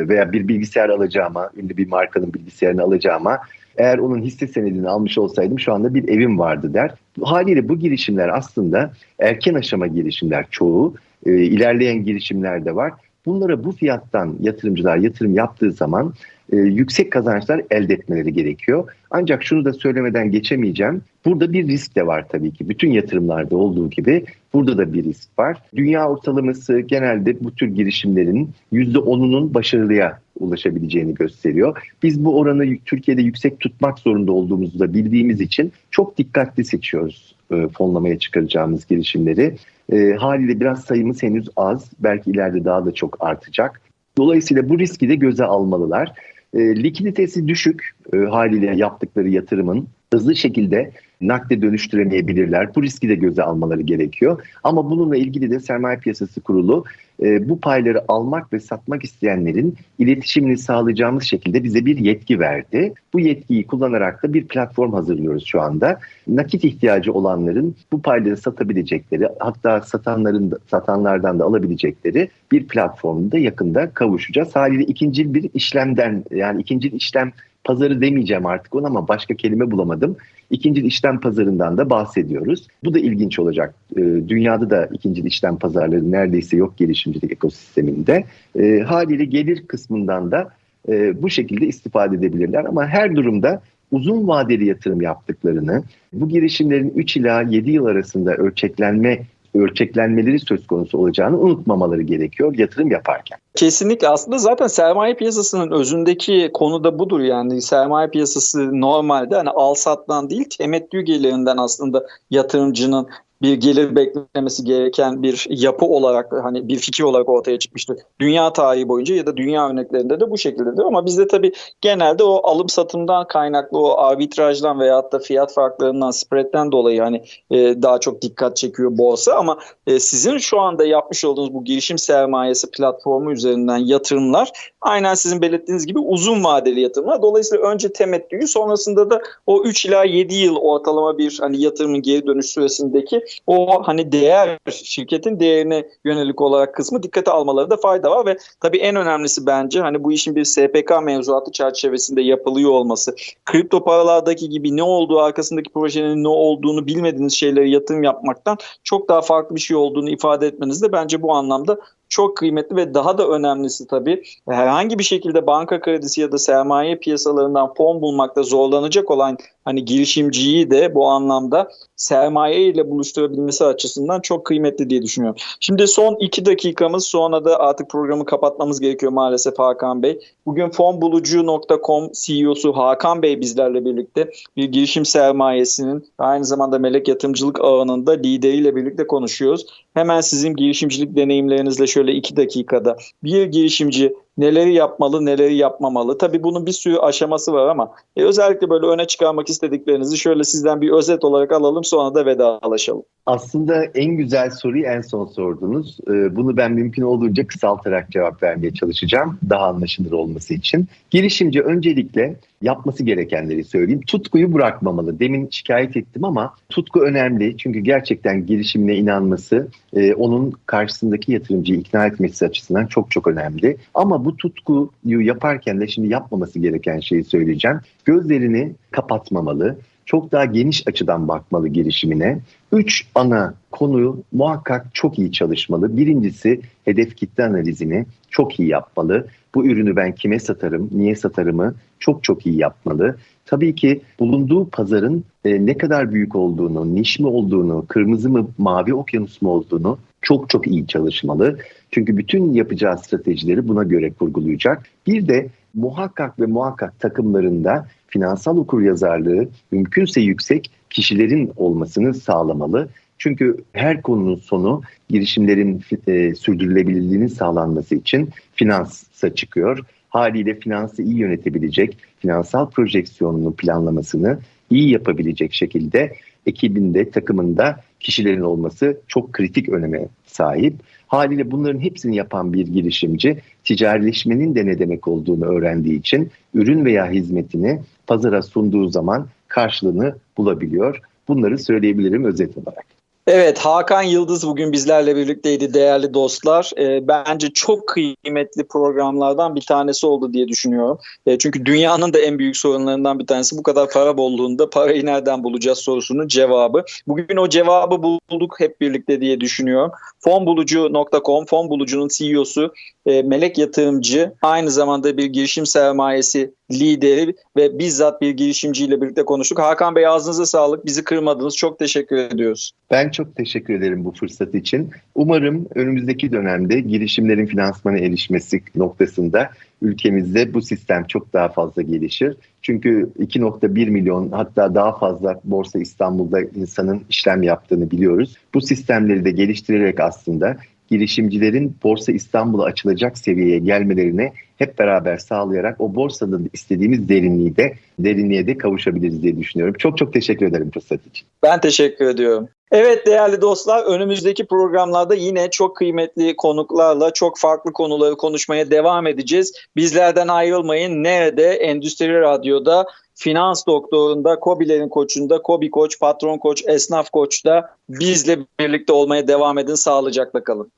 veya bir bilgisayar alacağıma, ünlü bir markanın bilgisayarını alacağıma eğer onun hisse senedini almış olsaydım şu anda bir evim vardı der. Haliyle bu girişimler aslında erken aşama girişimler çoğu. E, ilerleyen girişimler de var. Bunlara bu fiyattan yatırımcılar yatırım yaptığı zaman e, yüksek kazançlar elde etmeleri gerekiyor. Ancak şunu da söylemeden geçemeyeceğim. Burada bir risk de var tabii ki. Bütün yatırımlarda olduğu gibi burada da bir risk var. Dünya ortalaması genelde bu tür girişimlerin %10'unun başarılıya ulaşabileceğini gösteriyor. Biz bu oranı Türkiye'de yüksek tutmak zorunda olduğumuzu da bildiğimiz için çok dikkatli seçiyoruz e, fonlamaya çıkaracağımız girişimleri. E, haliyle biraz sayımız henüz az. Belki ileride daha da çok artacak. Dolayısıyla bu riski de göze almalılar. E, likiditesi düşük e, haliyle yaptıkları yatırımın hızlı şekilde nakde dönüştüremeyebilirler. Bu riski de göze almaları gerekiyor. Ama bununla ilgili de Sermaye Piyasası Kurulu e, bu payları almak ve satmak isteyenlerin iletişimini sağlayacağımız şekilde bize bir yetki verdi. Bu yetkiyi kullanarak da bir platform hazırlıyoruz şu anda. Nakit ihtiyacı olanların bu payları satabilecekleri hatta satanların satanlardan da alabilecekleri bir platformda yakında kavuşacağız. Haliyle ikinci bir işlemden yani ikinci işlem pazarı demeyeceğim artık ona ama başka kelime bulamadım. İkinci işlem pazarından da bahsediyoruz. Bu da ilginç olacak. E, dünyada da ikinci işlem pazarları neredeyse yok gelişimcilik ekosisteminde. E, haliyle gelir kısmından da e, bu şekilde istifade edebilirler. Ama her durumda uzun vadeli yatırım yaptıklarını, bu girişimlerin 3 ila 7 yıl arasında ölçeklenme ölçeklenmeleri söz konusu olacağını unutmamaları gerekiyor yatırım yaparken. Kesinlikle aslında zaten sermaye piyasasının özündeki konu da budur yani sermaye piyasası normalde hani al sattan değil temettü gelirinden aslında yatırımcının bir gelir beklemesi gereken bir yapı olarak hani bir fikir olarak ortaya çıkmıştır. Dünya tarihi boyunca ya da dünya örneklerinde de bu şekildedir ama bizde tabii genelde o alım satımdan kaynaklı o arbitrajdan veya da fiyat farklarından spread'den dolayı hani e, daha çok dikkat çekiyor borsa ama e, sizin şu anda yapmış olduğunuz bu girişim sermayesi platformu üzerinden yatırımlar aynen sizin belirttiğiniz gibi uzun vadeli yatırımlar. Dolayısıyla önce temettüyü sonrasında da o 3 ila 7 yıl ortalama bir hani yatırımın geri dönüş süresindeki o hani değer şirketin değerine yönelik olarak kısmı dikkate almaları da fayda var ve tabii en önemlisi bence hani bu işin bir SPK mevzuatı çerçevesinde yapılıyor olması. Kripto paralardaki gibi ne olduğu arkasındaki projenin ne olduğunu bilmediğiniz şeyleri yatırım yapmaktan çok daha farklı bir şey olduğunu ifade etmeniz de bence bu anlamda çok kıymetli ve daha da önemlisi tabii herhangi bir şekilde banka kredisi ya da sermaye piyasalarından fon bulmakta zorlanacak olan hani girişimciyi de bu anlamda sermaye ile buluşturabilmesi açısından çok kıymetli diye düşünüyorum. Şimdi son iki dakikamız sonra da artık programı kapatmamız gerekiyor maalesef Hakan Bey. Bugün fonbulucu.com CEO'su Hakan Bey bizlerle birlikte bir girişim sermayesinin aynı zamanda melek yatırımcılık ağının da lideriyle birlikte konuşuyoruz. Hemen sizin girişimcilik deneyimlerinizle şöyle iki dakikada bir girişimci neleri yapmalı, neleri yapmamalı. Tabii bunun bir sürü aşaması var ama e, özellikle böyle öne çıkarmak istediklerinizi şöyle sizden bir özet olarak alalım sonra da vedalaşalım. Aslında en güzel soruyu en son sordunuz. Ee, bunu ben mümkün olduğunca kısaltarak cevap vermeye çalışacağım. Daha anlaşılır olması için. Girişimci öncelikle yapması gerekenleri söyleyeyim. Tutkuyu bırakmamalı. Demin şikayet ettim ama tutku önemli. Çünkü gerçekten girişimine inanması, e, onun karşısındaki yatırımcıyı ikna etmesi açısından çok çok önemli. Ama bu tutkuyu yaparken de şimdi yapmaması gereken şeyi söyleyeceğim. Gözlerini kapatmamalı çok daha geniş açıdan bakmalı girişimine. Üç ana konuyu muhakkak çok iyi çalışmalı. Birincisi hedef kitle analizini çok iyi yapmalı. Bu ürünü ben kime satarım, niye satarımı çok çok iyi yapmalı. Tabii ki bulunduğu pazarın e, ne kadar büyük olduğunu, niş mi olduğunu, kırmızı mı, mavi okyanus mu olduğunu çok çok iyi çalışmalı. Çünkü bütün yapacağı stratejileri buna göre kurgulayacak. Bir de muhakkak ve muhakkak takımlarında finansal okuryazarlığı mümkünse yüksek kişilerin olmasını sağlamalı. Çünkü her konunun sonu girişimlerin e, sürdürülebilirliğinin sağlanması için finansa çıkıyor. Haliyle finansı iyi yönetebilecek, finansal projeksiyonunu planlamasını iyi yapabilecek şekilde ekibinde, takımında kişilerin olması çok kritik öneme sahip. Haliyle bunların hepsini yapan bir girişimci ticarileşmenin de ne demek olduğunu öğrendiği için ürün veya hizmetini pazara sunduğu zaman karşılığını bulabiliyor. Bunları söyleyebilirim özet olarak. Evet Hakan Yıldız bugün bizlerle birlikteydi değerli dostlar. E, bence çok kıymetli programlardan bir tanesi oldu diye düşünüyorum. E, çünkü dünyanın da en büyük sorunlarından bir tanesi bu kadar para bolluğunda parayı nereden bulacağız sorusunun cevabı. Bugün o cevabı bulduk hep birlikte diye düşünüyorum. Fonbulucu.com, Fonbulucu'nun CEO'su e, Melek Yatırımcı aynı zamanda bir girişim sermayesi lideri ve bizzat bir girişimciyle birlikte konuştuk. Hakan Bey ağzınıza sağlık. Bizi kırmadınız. Çok teşekkür ediyoruz. Ben çok teşekkür ederim bu fırsat için. Umarım önümüzdeki dönemde girişimlerin finansmana erişmesi noktasında ülkemizde bu sistem çok daha fazla gelişir. Çünkü 2.1 milyon hatta daha fazla Borsa İstanbul'da insanın işlem yaptığını biliyoruz. Bu sistemleri de geliştirerek aslında girişimcilerin Borsa İstanbul'a açılacak seviyeye gelmelerine hep beraber sağlayarak o borsanın istediğimiz derinliği de derinliğe de kavuşabiliriz diye düşünüyorum. Çok çok teşekkür ederim fırsat için. Ben teşekkür ediyorum. Evet değerli dostlar önümüzdeki programlarda yine çok kıymetli konuklarla çok farklı konuları konuşmaya devam edeceğiz. Bizlerden ayrılmayın. Nerede? Endüstri Radyo'da Finans Doktoru'nda, Kobilerin Koçu'nda, Kobi Koç, Patron Koç, Esnaf Koç'ta bizle birlikte olmaya devam edin. Sağlıcakla kalın.